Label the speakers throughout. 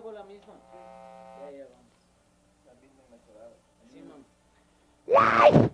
Speaker 1: nuevo la misma. Ya, ya vamos. La misma inmaculada. Sí, mamá.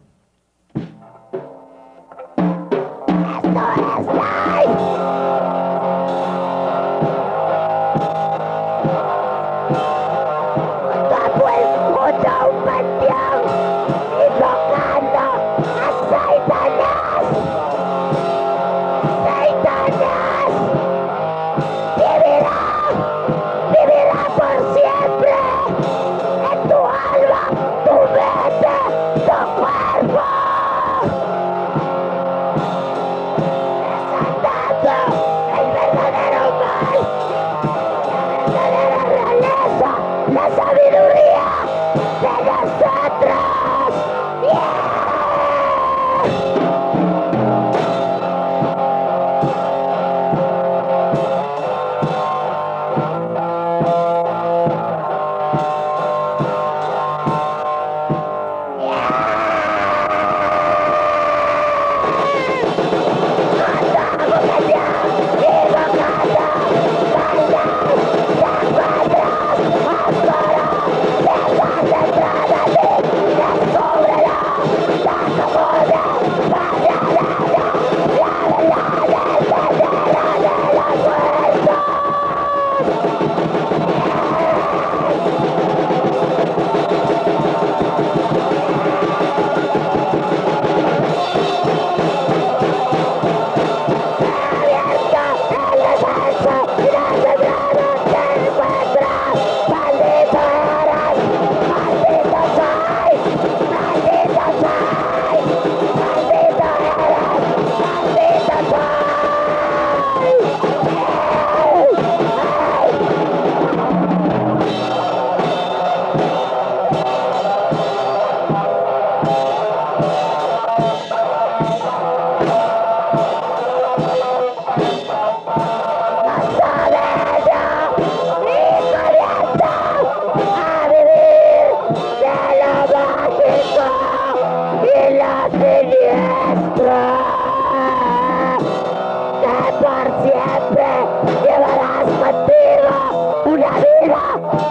Speaker 2: Peter!